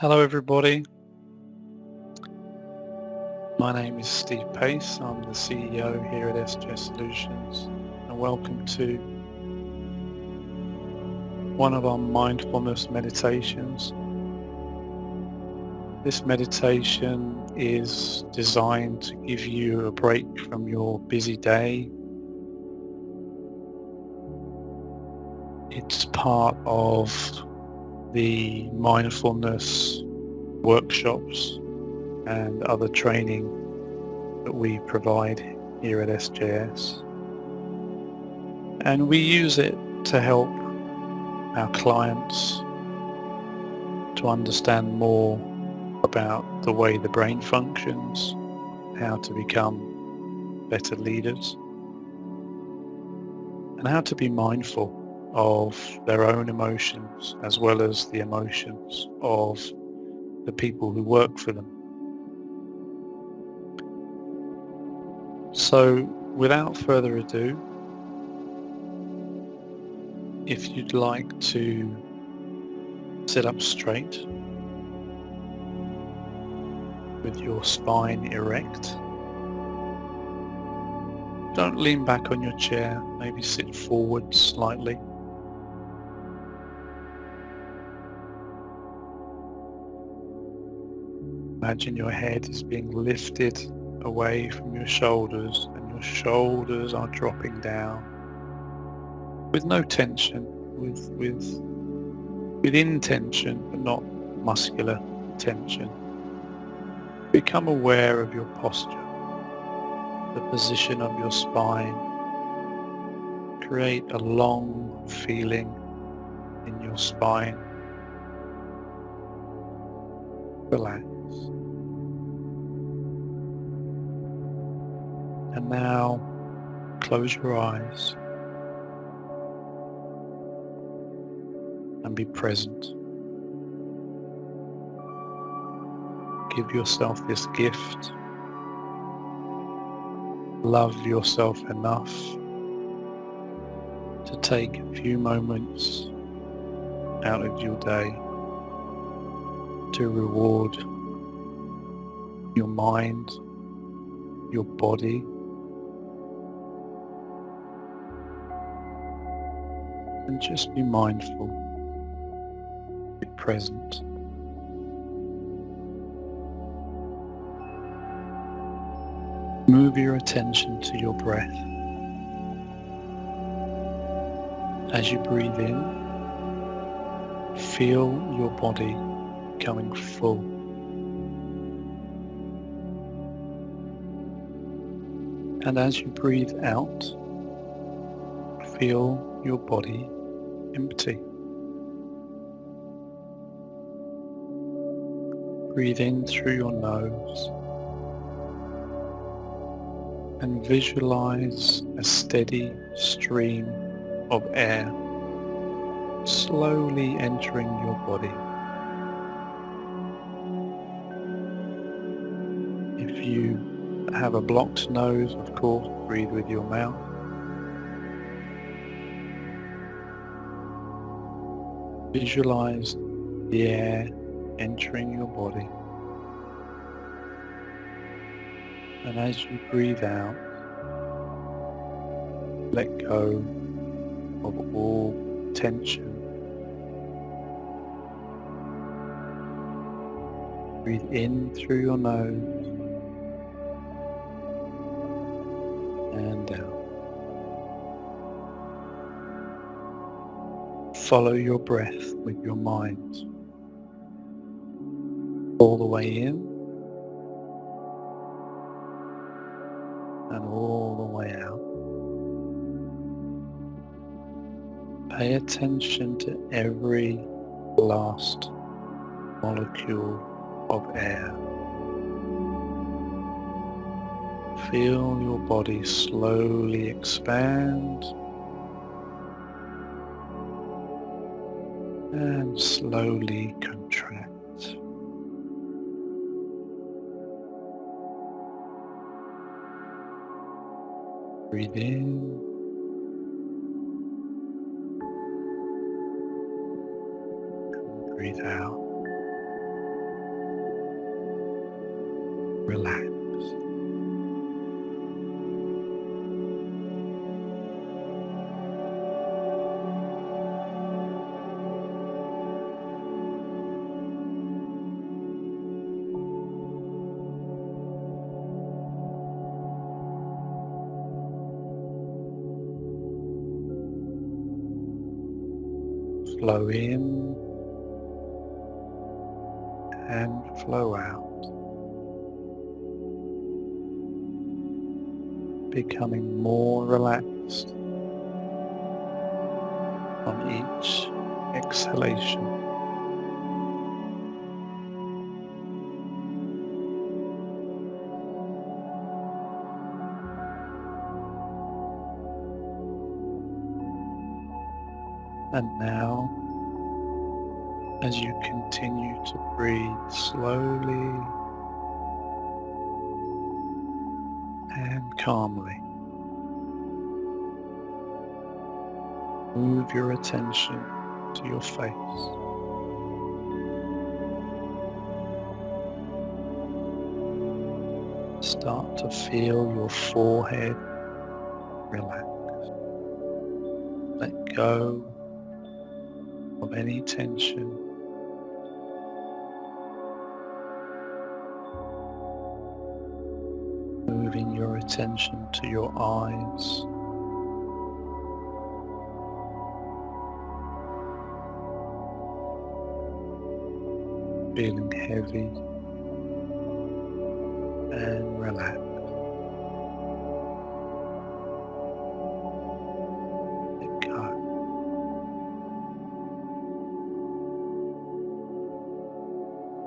Hello everybody. My name is Steve Pace. I'm the CEO here at SJ Solutions and welcome to one of our mindfulness meditations. This meditation is designed to give you a break from your busy day. It's part of the mindfulness workshops and other training that we provide here at SJS. And we use it to help our clients to understand more about the way the brain functions, how to become better leaders, and how to be mindful of their own emotions as well as the emotions of the people who work for them. So without further ado, if you'd like to sit up straight with your spine erect, don't lean back on your chair, maybe sit forward slightly. Imagine your head is being lifted away from your shoulders and your shoulders are dropping down with no tension, with, with, with intention but not muscular tension. Become aware of your posture, the position of your spine. Create a long feeling in your spine. Relax. And now close your eyes and be present. Give yourself this gift. Love yourself enough to take a few moments out of your day to reward your mind, your body, and just be mindful, be present. Move your attention to your breath. As you breathe in, feel your body becoming full. And as you breathe out, feel your body empty. Breathe in through your nose and visualize a steady stream of air slowly entering your body. If you have a blocked nose, of course, breathe with your mouth. Visualize the air entering your body. And as you breathe out, let go of all tension. Breathe in through your nose and out. Follow your breath with your mind all the way in and all the way out. Pay attention to every last molecule of air. Feel your body slowly expand and slowly contract. Breathe in. breathe out. Relax. Flow in and flow out, becoming more relaxed on each exhalation. And now, as you continue to breathe slowly and calmly, move your attention to your face. Start to feel your forehead relax. Let go of any tension. Moving your attention to your eyes. Feeling heavy and relaxed.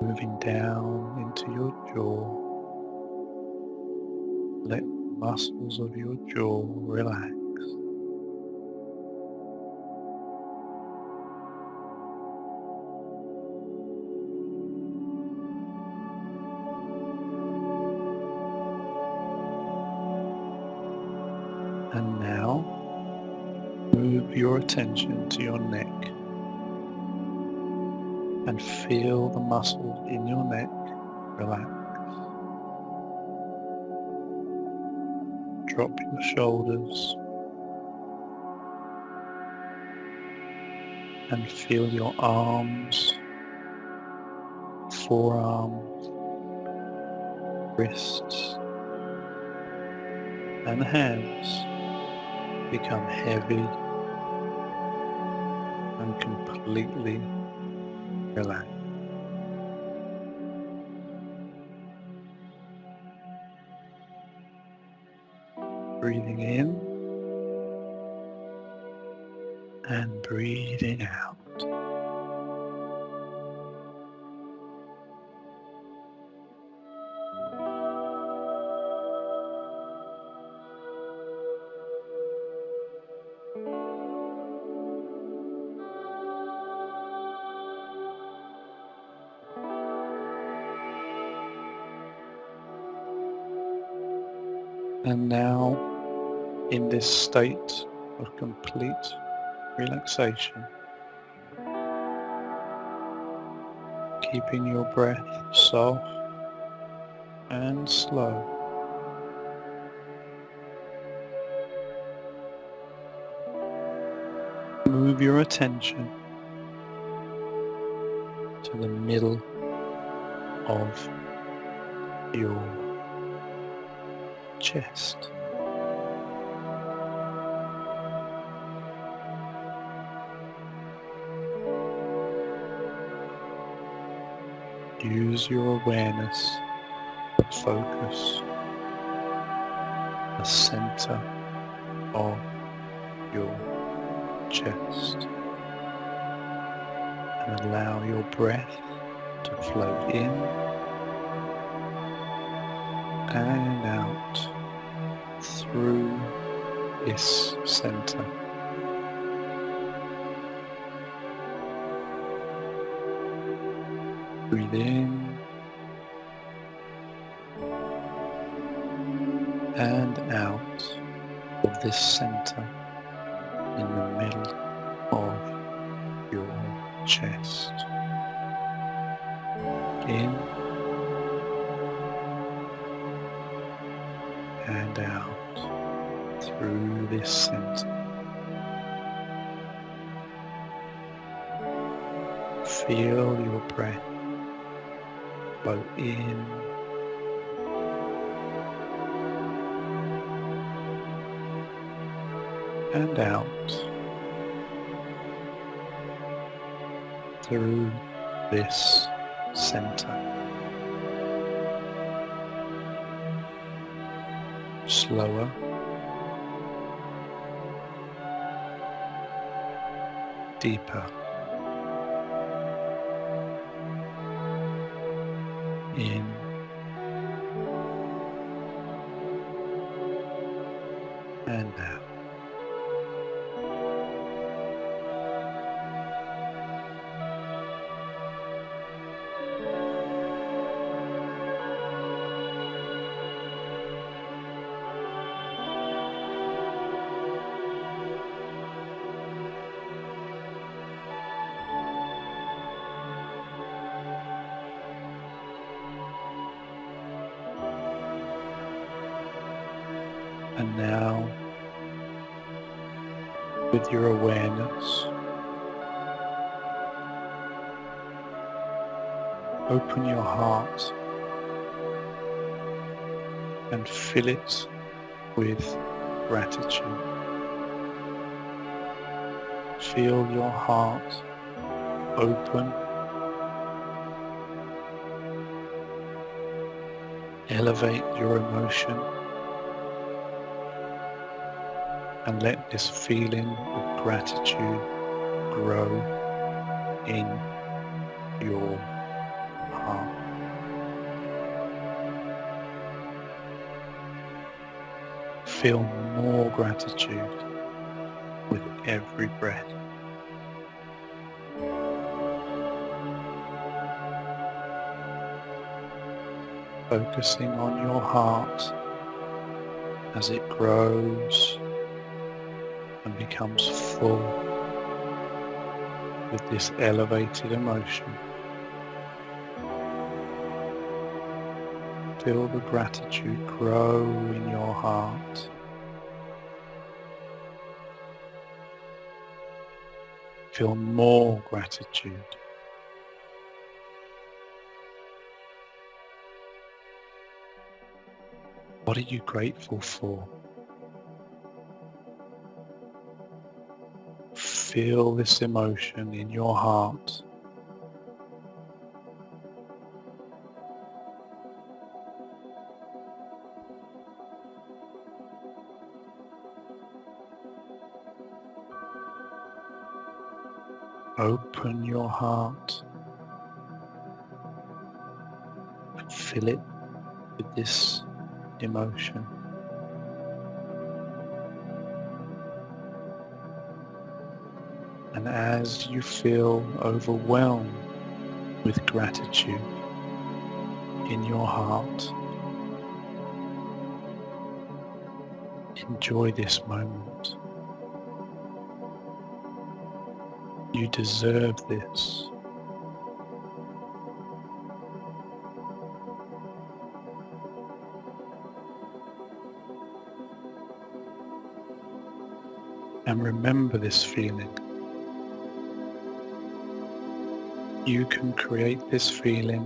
Moving down into your jaw. Let the muscles of your jaw relax. And now move your attention to your neck and feel the muscles in your neck. Relax. Drop your shoulders. And feel your arms, forearms, wrists. And hands become heavy and completely relax. Breathing in and breathing out. And now, in this state of complete relaxation, keeping your breath soft and slow, move your attention to the middle of your chest. Use your awareness to focus the center of your chest and allow your breath to flow in and out through this center. Breathe in and out of this center in the middle of your chest. In and out through this center. Feel your breath flow in and out through this center. Slower. Deeper. In and out. Now, with your awareness, open your heart and fill it with gratitude. Feel your heart open, elevate your emotion and let this feeling of gratitude grow in your heart. Feel more gratitude with every breath. Focusing on your heart as it grows and becomes full with this elevated emotion. Feel the gratitude grow in your heart. Feel more gratitude. What are you grateful for? Feel this emotion in your heart. Open your heart and fill it with this emotion. And as you feel overwhelmed with gratitude in your heart, enjoy this moment. You deserve this. And remember this feeling. You can create this feeling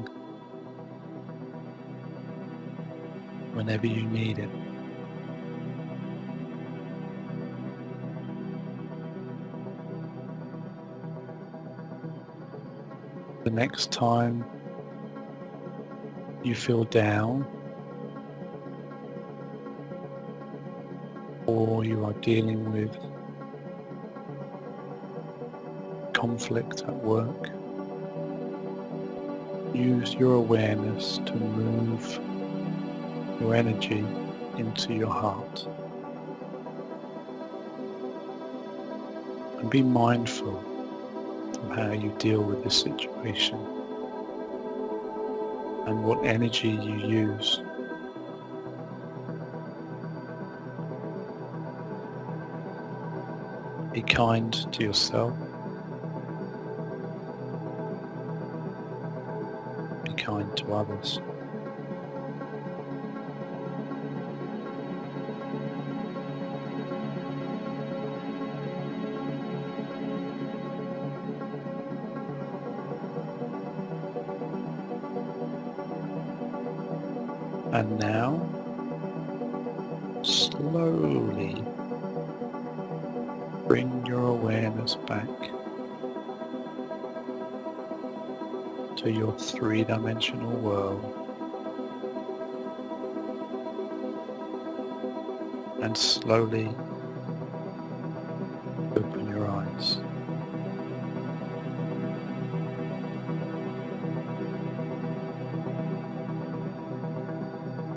whenever you need it. The next time you feel down or you are dealing with conflict at work, use your awareness to move your energy into your heart. And be mindful of how you deal with the situation and what energy you use. Be kind to yourself. kind to others. And now, slowly bring your awareness back to your three-dimensional world and slowly